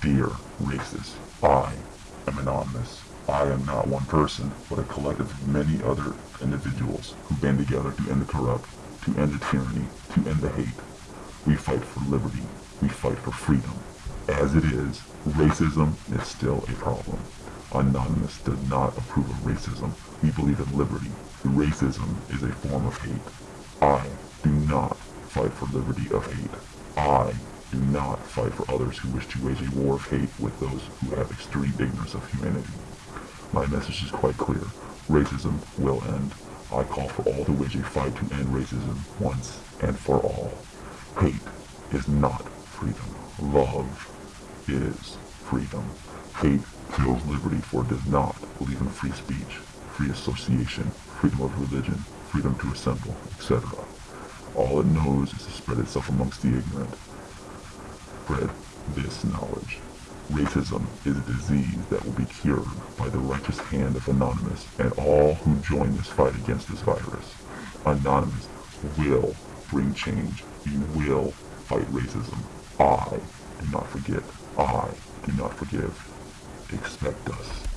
Dear racist, I am anonymous. I am not one person, but a collective of many other individuals who band together to end the corrupt, to end the tyranny, to end the hate. We fight for liberty. We fight for freedom. As it is, racism is still a problem. Anonymous does not approve of racism. We believe in liberty. Racism is a form of hate. I do not fight for liberty of hate. I do not fight for others who wish to wage a war of hate with those who have extreme ignorance of humanity. My message is quite clear. Racism will end. I call for all to wage a fight to end racism once and for all. Hate is not freedom. Love is freedom. Hate kills liberty for it does not believe in free speech, free association, freedom of religion, freedom to assemble, etc. All it knows is to spread itself amongst the ignorant. Spread this knowledge. Racism is a disease that will be cured by the righteous hand of Anonymous and all who join this fight against this virus. Anonymous will bring change. We will fight racism. I do not forget. I do not forgive. Expect us.